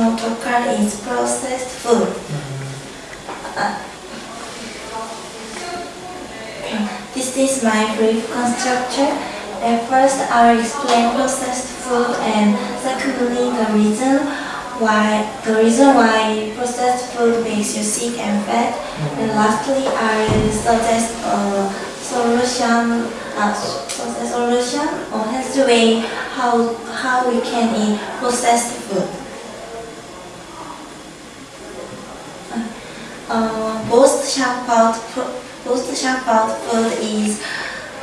a is processed food. Uh, this is my brief construction. At first, I will explain processed food and secondly, the reason why the reason why processed food makes you sick and fat. And lastly, I will suggest a solution, suggest solution or healthy way how how we can eat processed food. Uh, sharp out most food is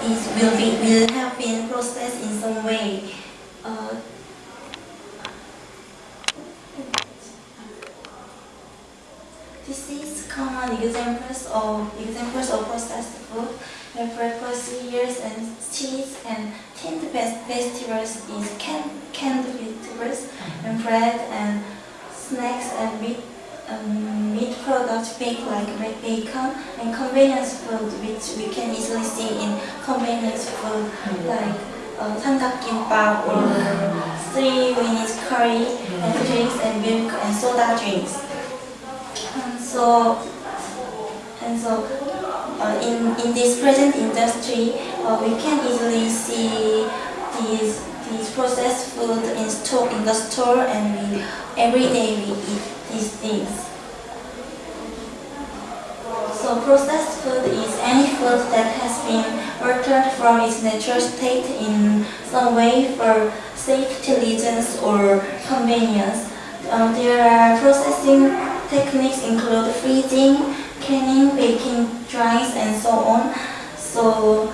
is will be will have been processed in some way. Uh, this is common examples of examples of processed food. The breakfast cereals and cheese and tinned vegetables is canned, canned vegetables and bread and snacks and meat um, meat products baked like red bacon and convenience food which we can easily see in convenience food hmm. like uh, samgakkimbap or three minutes curry and hmm. drinks and milk and soda drinks. And so, and so uh, in, in this present industry uh, we can easily see these, these processed food in, store, in the store and we, every day we eat things. So processed food is any food that has been altered from its natural state in some way for safety reasons or convenience. Uh, there are processing techniques include freezing, canning, baking, drying, and so on. So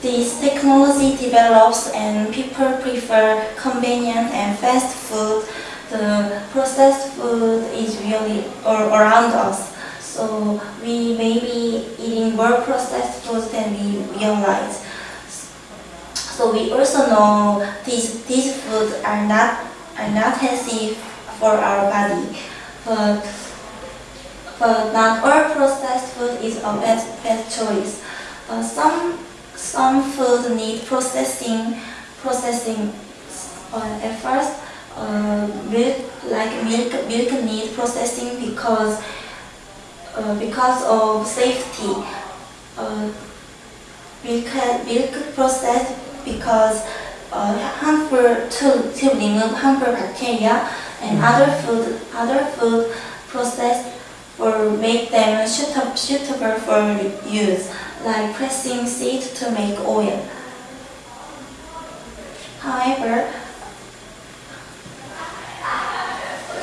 this technology develops and people prefer convenient and fast food the processed food is really around us. So we may be eating more processed foods than we realize. So we also know these these foods are not are not healthy for our body. But but not all processed food is a bad bad choice. Uh, some some food need processing processing uh, at first uh, milk like milk milk need processing because uh, because of safety. Uh, milk milk processed because uh, harmful to to remove harmful bacteria and other food other food processed or make them suitable suitable for use like pressing seed to make oil. However,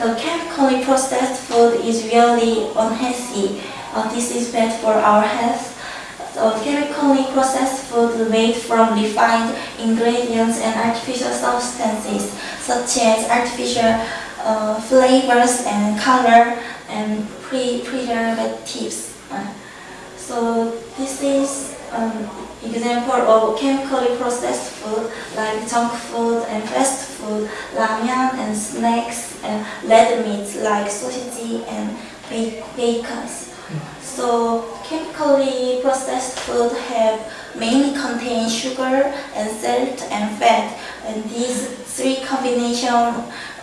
the chemically processed food is really unhealthy. Uh, this is bad for our health. The chemically processed food made from refined ingredients and artificial substances such as artificial uh, flavors and color and pre preservatives. Uh, so this is um, example of chemically processed food like junk food and fast food, ramen and snacks and red meats like sausage and bacon. So chemically processed food have mainly contain sugar and salt and fat and these three combination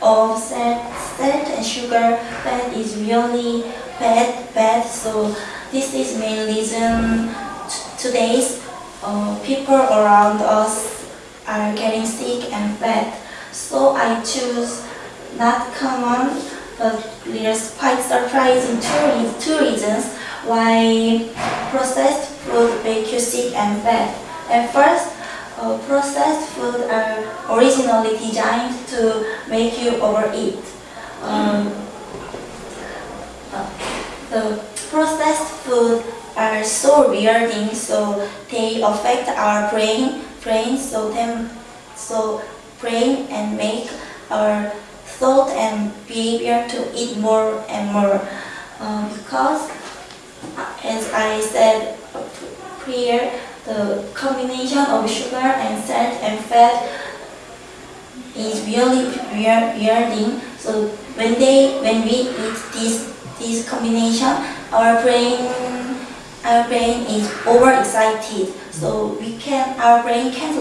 of salt, salt and sugar fat is really bad bad so this is main reason today's uh, people around us are getting sick and fat. So I choose not common, but there's quite surprising two, two reasons why processed food make you sick and fat. At first, uh, processed food are originally designed to make you overeat. Um, uh, the so rewarding, so they affect our brain, brain, so them, so brain and make our thought and behavior to eat more and more. Uh, because, as I said prior, the combination of sugar and salt and fat is really rewarding. So when they, when we eat this this combination, our brain our brain is overexcited, so we can our brain can't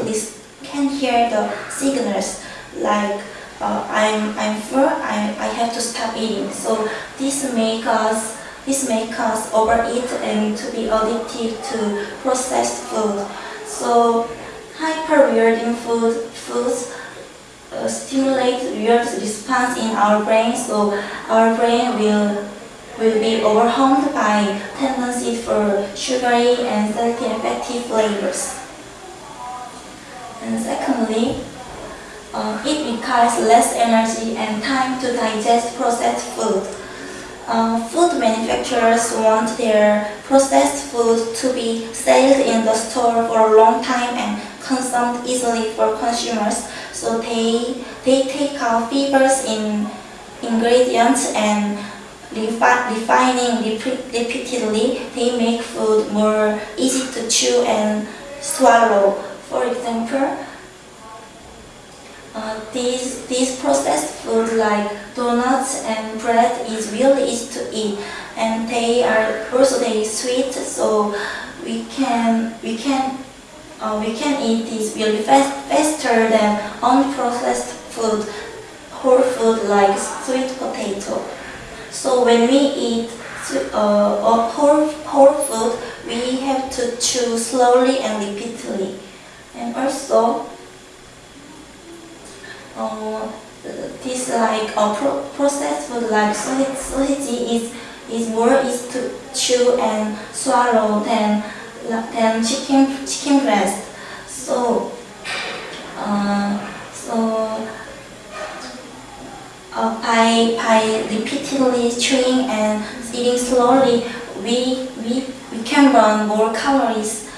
can hear the signals like uh, I'm I'm full. I, I have to stop eating. So this make us this make us overeat and to be addicted to processed food. So hyper rewarding food foods uh, stimulate reward response in our brain. So our brain will will be overwhelmed by tendency for sugary and salty effective flavors. And secondly, uh, it requires less energy and time to digest processed food. Uh, food manufacturers want their processed food to be sold in the store for a long time and consumed easily for consumers. So they, they take out fibers in ingredients and refi refining repeatedly, they make food more easy to chew and swallow. For example, uh, these, these processed food like donuts and bread is really easy to eat and they are also very sweet so we can we can uh, we can eat this really fast, faster than unprocessed food whole food like sweet potato. So when we eat uh, whole, whole food, we have to chew slowly and repeatedly. And also, uh, this like a pro processed food like soseji is is more easy to chew and swallow than than chicken chicken breast. So, uh, so uh, by, by repeatedly chewing and eating slowly, we, we, we can burn more calories,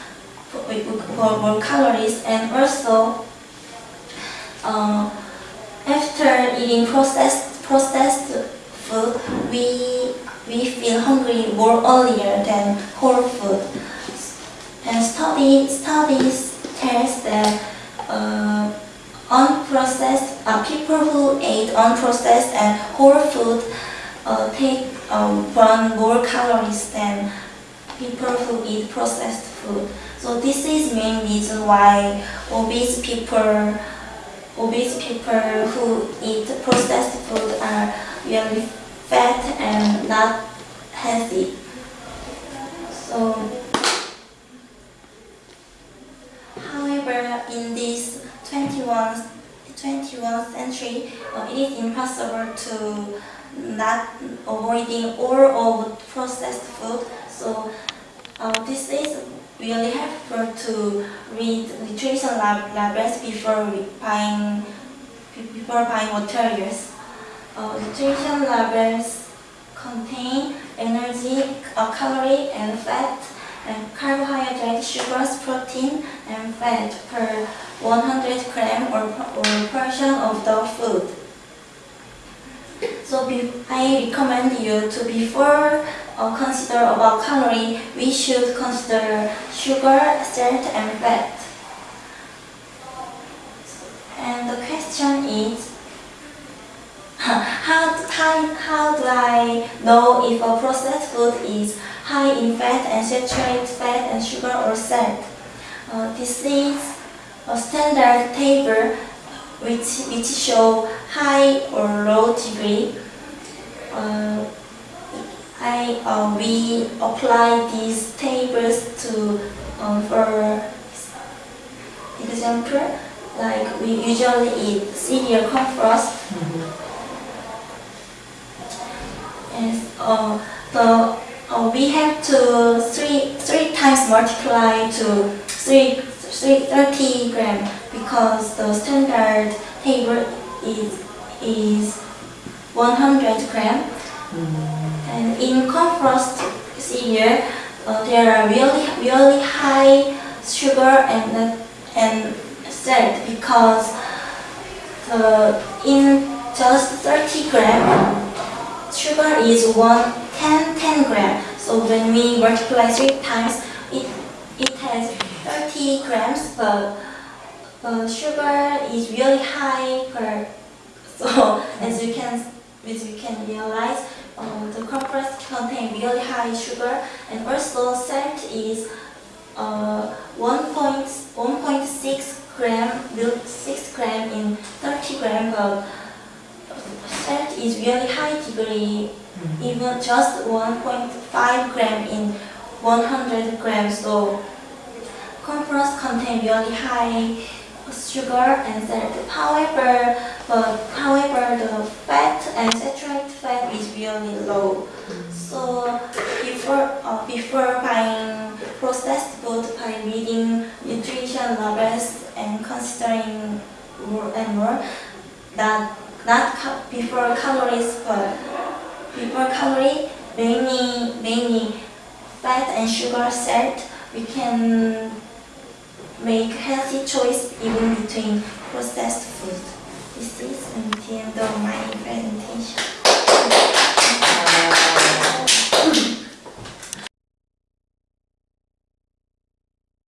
for more calories and also uh, after eating processed, processed food, we, we feel hungry more earlier than whole food. And study, studies test that unprocessed uh, people who ate unprocessed and whole food uh, take um, burn more calories than people who eat processed food. So this is main reason why obese people obese people who eat processed food are really fat and not healthy. So, however, in this 21st, 21st century, uh, it is impossible to not avoiding all of processed food. So uh, this is really helpful to read nutrition lab labels before buying before buying materials. Uh, nutrition labels contain energy, uh, calorie, and fat, and carbohydrate, sugars, protein, and fat per 100 gram or, or portion of the food. So be, I recommend you to before uh, consider about calorie, we should consider sugar, salt, and fat. And the question is, how, how, how do I know if a processed food is high in fat and saturated fat and sugar or salt? Uh, this is a standard table which, which show high or low degree. Uh, I, uh, we apply these tables to um, for example, like we usually eat cereal corn frost. Mm -hmm. And uh, the uh, we have to three three times multiply to three 30 gram because the standard table is is 100 gram. Mm. And in corn frost cereal, uh, there are really really high sugar and and salt because the in just 30 gram sugar is one 10 10 gram. So when we multiply three times, it it has 30 grams, but uh, sugar is really high per. So as you can, as you can realize, um, the compressed contain really high sugar, and also salt is uh, 1.6 gram, 6 gram in 30 gram, but salt is really high degree, Mm-hmm. even just 1.5 gram in 100 grams. So cornflakes contain really high sugar and salt. However, but however the fat and saturated fat is really low. Mm-hmm. So before uh, before buying processed food by reading nutrition labels and considering more and more that not before calories but before calorie, many, many fat and sugar set, we can make healthy choice even between processed food. This is the end of my presentation.